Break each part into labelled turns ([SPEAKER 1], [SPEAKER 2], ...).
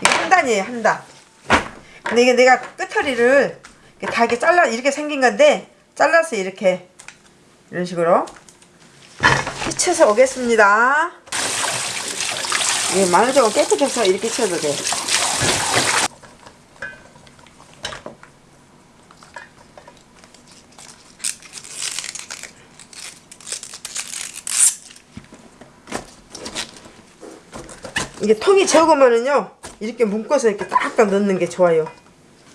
[SPEAKER 1] 이게 한 단이에요 한 단. 근데 이게 내가 이렇게 다 이렇게 잘라 이렇게 생긴 건데 잘라서 이렇게 이런 식으로 휘쳐서 오겠습니다. 이 마늘 조금 깨끗해서 이렇게 쳐도 돼. 이게 통이 적으면은요 이렇게 묶어서 이렇게 딱딱 넣는 게 좋아요.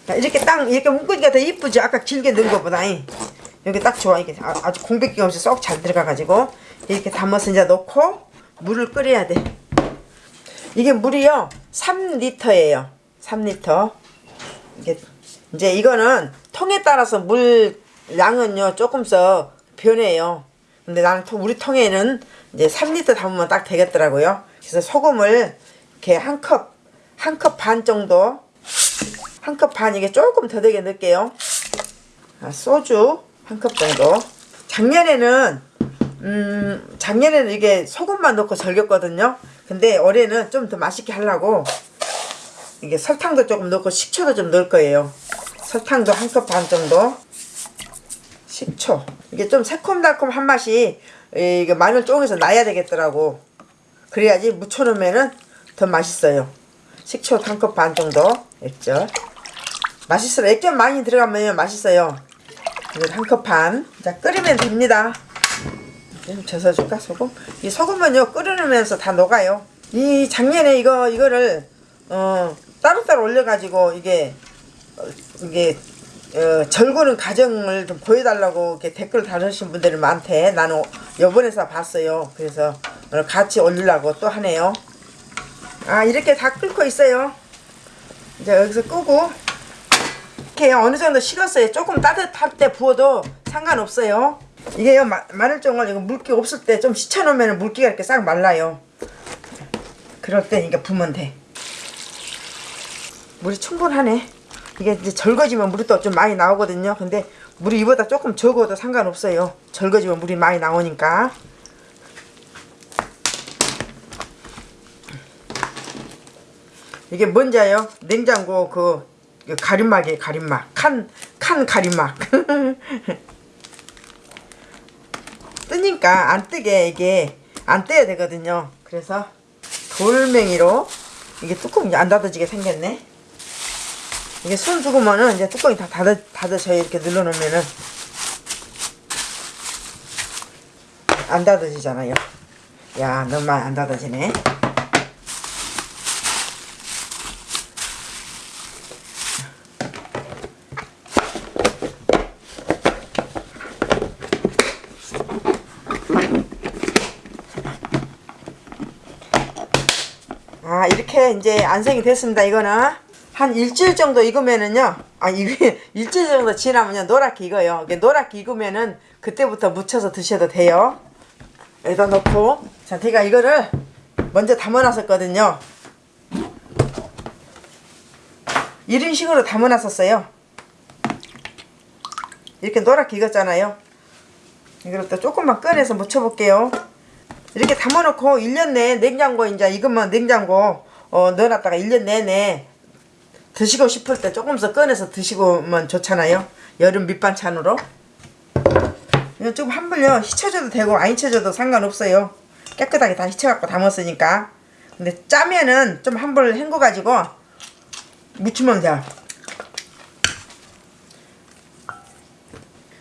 [SPEAKER 1] 자, 이렇게 딱 이렇게 묶으니까 더 이쁘죠? 아까 길게 넣은 것보다 여기 딱 좋아. 이게 아- 아주 공백기 없이 쏙 잘 들어가 가지고 이렇게 담아서 이제 넣고 물을 끓여야 돼. 이게 물이요. 3리터예요. 3리터. 이게 이제 이거는 통에 따라서 물 양은요 조금씩 변해요. 근데 나는 통- 우리 통에는 이제 3리터 담으면 딱 되겠더라고요. 그래서 소금을 이렇게 한 컵 한 컵 반 정도. 한 컵 반 이게 조금 더 되게 넣을게요. 아, 소주 한 컵 정도. 작년에는 음 작년에는 이게 소금만 넣고 절겼거든요. 근데 올해는 좀 더 맛있게 하려고 이게 설탕도 조금 넣고 식초도 좀 넣을 거예요. 설탕도 한 컵 반 정도. 식초. 이게 좀 새콤달콤한 맛이 이게 마늘 쪽에서 나야 되겠더라고. 그래야지 무쳐놓으면은 더 맛있어요 식초 한 컵 반 정도 액젓 맛있어요 액젓 많이 들어가면 맛있어요 한 컵 반. 자, 끓이면 됩니다. 좀 젖어줄까, 소금? 이 소금은요, 끓여놓으면서 다 녹아요. 이 작년에 이거, 이거를, 어, 따로따로 올려가지고, 이게, 어, 이게, 어, 절구는 과정을 좀 보여달라고 이렇게 댓글 달으신 분들이 많대. 나는 요번에서 봤어요. 그래서 같이 올리려고 또 하네요. 아, 이렇게 다 끓고 있어요. 이제 여기서 끄고, 이렇게 어느 정도 식었어요. 조금 따뜻할 때 부어도 상관없어요. 이게 요 마, 마늘종을 이거 물기 없을 때좀 식혀놓으면 물기가 이렇게 싹 말라요. 그럴 때 이게 부으면 돼. 물이 충분하네. 이게 이제 절거지면 물이 또 좀 많이 나오거든요. 근데 물이 이보다 조금 적어도 상관없어요. 절거지면 물이 많이 나오니까. 이게 뭔지 아요? 냉장고 그 가림막이에요 가림막. 칸, 칸 가림막. 뜨니까 안 뜨게 이게 안 떼야 되거든요. 그래서 돌멩이로 이게 뚜껑이 안 닫아지게 생겼네. 이게 손 죽으면은 이제 뚜껑이 다 닫아, 닫아져요. 이렇게 눌러놓으면은. 안 닫아지잖아요. 야 너무 안 닫아지네 아 이렇게 이제 안생이 됐습니다 이거는. 한 일주일 정도 익으면은요 아 이게 일주일 정도 지나면요 노랗게 익어요. 이게 노랗게 익으면은 그때부터 무쳐서 드셔도 돼요. 여기다 넣고. 자 제가 이거를 먼저 담아 놨었거든요. 이런 식으로 담아 놨었어요. 이렇게 노랗게 익었잖아요. 이걸 또 조금만 꺼내서 무쳐 볼게요 이렇게 담아놓고 1년 내에 냉장고 이제 익으면 냉장고 어, 넣어놨다가 1년 내내 드시고 싶을 때 조금씩 꺼내서 드시고면 좋잖아요. 여름 밑반찬으로. 이거 좀 한번요 휘쳐줘도 되고 안 휘쳐줘도 상관없어요. 깨끗하게 다 휘쳐갖고 담았으니까. 근데 짜면은 좀한번 헹궈가지고 무치면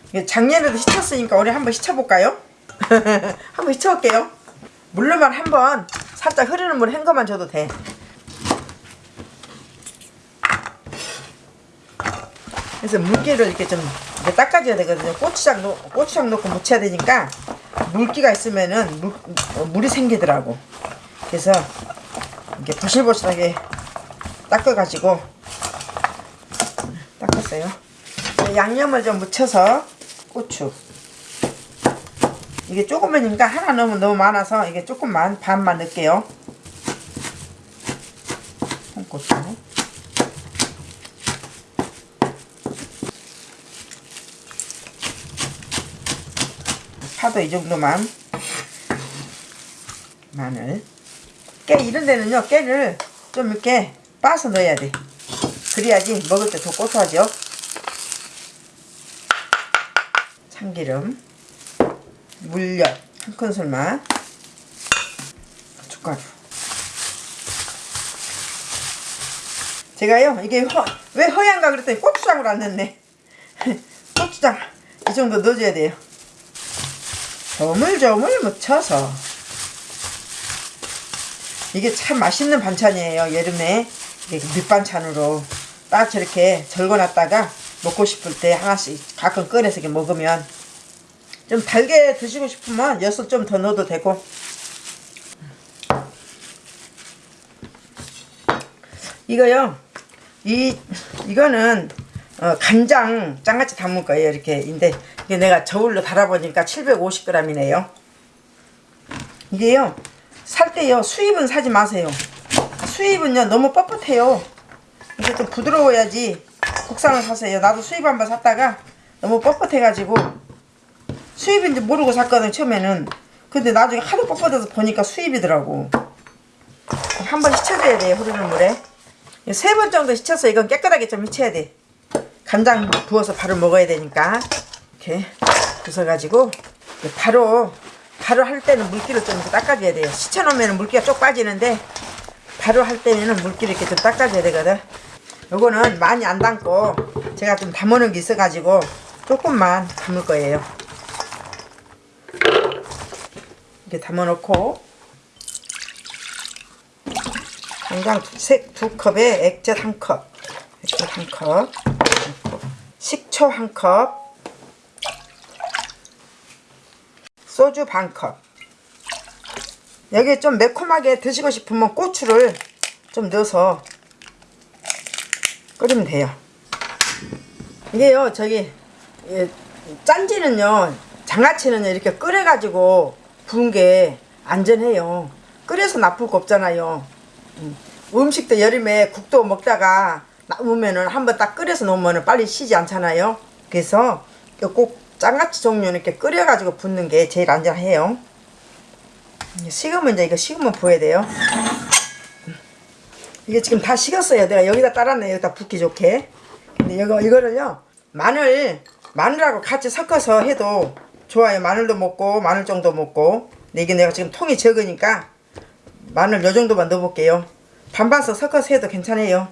[SPEAKER 1] 이게 작년에도 휘쳤으니까 올해 한번 휘쳐볼까요? 한번 휘쳐볼게요 물로만 한번 살짝 흐르는 물 헹궈만 줘도 돼. 그래서 물기를 이렇게 좀 이렇게 닦아줘야 되거든요. 고추장, 넣, 고추장 넣고 무쳐야 되니까 물기가 있으면은 물, 어, 물이 생기더라고. 그래서 이렇게 보실보실하게 닦아가지고 닦았어요. 양념을 좀 묻혀서 고추 이게 조금이니까 하나 넣으면 너무 많아서 이게 조금만 반만 넣을게요. 홍고추 파도 이 정도만 마늘. 깨 이런 데는요 깨를 좀 이렇게 빠서 넣어야 돼. 그래야지 먹을 때 더 고소하죠? 참기름 물엿. 한 큰술만 고춧가루 제가요 이게 허, 왜 허얀가 그랬더니 고추장을 안 넣네. 고추장. 이 정도 넣어줘야 돼요. 조물조물 묻혀서. 이게 참 맛있는 반찬이에요 여름에. 밑반찬으로 딱 저렇게 절거놨다가 먹고 싶을 때 하나씩 가끔 꺼내서 먹으면 좀 달게 드시고 싶으면 엿을 좀 더 넣어도 되고. 이거요. 이 이거는 어, 간장 장같이 담을 거예요 이렇게. 인데 이게 내가 저울로 달아보니까 750g이네요. 이게요. 살 때요. 수입은 사지 마세요. 수입은요 너무 뻣뻣해요. 이게 좀 부드러워야지 국산을 사세요. 나도 수입 한번 샀다가 너무 뻣뻣해 가지고 수입인지 모르고 샀거든 처음에는. 근데 나중에 하도 뻣뻣해서 보니까 수입이더라고. 한 번 씻혀줘야 돼요 흐르는 물에. 세 번 정도 씻혀서 이건 깨끗하게 좀 씻혀야 돼. 간장 부어서 바로 먹어야 되니까. 이렇게 부숴가지고. 바로 바로 할 때는 물기를 좀 닦아줘야 돼요. 씻혀놓으면 물기가 쪽 빠지는데 바로 할 때는 물기를 이렇게 좀 닦아줘야 되거든. 요거는 많이 안 담고 제가 좀 담아놓은 게 있어가지고 조금만 담을 거예요 이렇게 담아놓고 간장 두, 컵에 액젓 한 컵, 액젓 한 컵, 식초 한 컵, 소주 반 컵. 여기 좀 매콤하게 드시고 싶으면 고추를 좀 넣어서 끓이면 돼요. 이게요, 저기 예, 짠지는요, 장아찌는요 이렇게 끓여가지고 부은 게 안전해요. 끓여서 나쁠 거 없잖아요. 음. 음식도 여름에 국도 먹다가 남으면은 한번 딱 끓여서 놓으면 빨리 쉬지 않잖아요. 그래서 꼭 장아찌 종류는 이렇게 끓여가지고 붓는 게 제일 안전해요. 식으면 이제 이거 식으면 부어야 돼요. 이게 지금 다 식었어요. 내가 여기다 따랐네. 여기다 붓기 좋게. 근데 이거, 이거를요. 마늘, 마늘하고 같이 섞어서 해도 좋아요. 마늘도 먹고, 마늘 정도 먹고. 근데 이게 내가 지금 통이 적으니까 마늘 요 정도만 넣어볼게요. 반반씩 섞어서 해도 괜찮아요.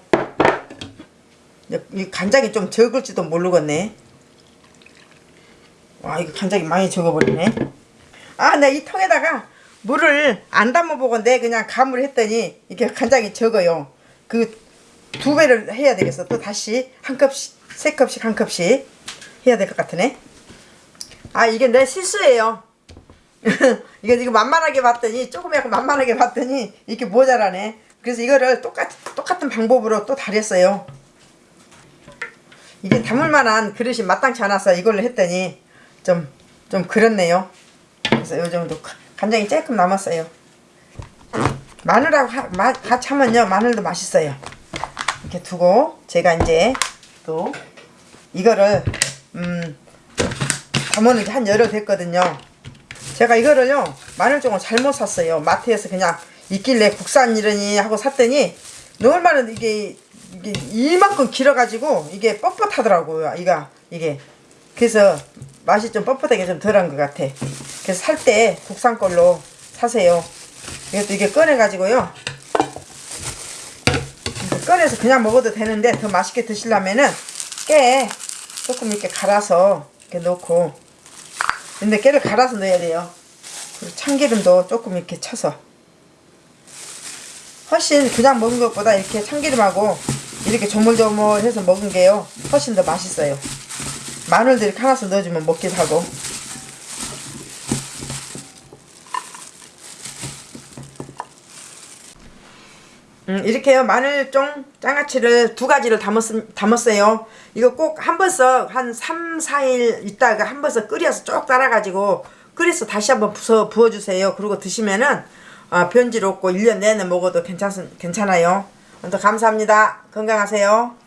[SPEAKER 1] 이 간장이 좀 적을지도 모르겠네. 와, 이거 간장이 많이 적어버리네. 아, 나 이 통에다가 물을 안 담아보건데 그냥 감을 했더니 이게 간장이 적어요. 그 두 배를 해야 되겠어. 또 다시 한 컵씩, 세 컵씩 한 컵씩 해야 될 것 같으네. 아, 이게 내 실수예요. 이거 이거 만만하게 봤더니 조금 약간 만만하게 봤더니 이렇게 모자라네. 그래서 이거를 똑같 똑같은 방법으로 또 달였어요. 이게 담을 만한 그릇이 마땅치 않아서 이걸로 했더니 좀 좀 그렇네요. 그래서 요 정도 간장이 조금 남았어요. 마늘하고 하, 마, 같이 하면요 마늘도 맛있어요. 이렇게 두고 제가 이제 또 이거를 음 담은 지한 열흘 됐거든요. 제가 이거를요 마늘종을 잘못 샀어요. 마트에서 그냥 있길래 국산이러니 하고 샀더니 얼마나 이게 이게 이만큼 길어가지고 이게 뻣뻣하더라고요 이가. 이게. 그래서 맛이 좀 뻣뻣하게 좀 덜한 것 같아. 그래서 살 때 국산 걸로 사세요. 이것도 이게 꺼내가지고요. 꺼내서 그냥 먹어도 되는데 더 맛있게 드시려면은 깨. 조금 이렇게 갈아서 이렇게 넣고 근데 깨를 갈아서 넣어야 돼요. 그리고 참기름도 조금 이렇게 쳐서 훨씬 그냥 먹은 것보다 이렇게 참기름하고 이렇게 조물조물해서 먹은 게요 훨씬 더 맛있어요. 마늘도 이렇게 하나씩 넣어주면 먹기도 하고 음, 이렇게요. 마늘종 장아찌를 두 가지를 담았, 담았어요. 이거 꼭 한 번씩 한 3, 4일 있다가 한 번씩 끓여서 쭉 따라가지고 끓여서 다시 한번 부어, 부어주세요. 그리고 드시면은 아, 변질 없고 1년 내내 먹어도 괜찮, 괜찮아요. 감사합니다. 건강하세요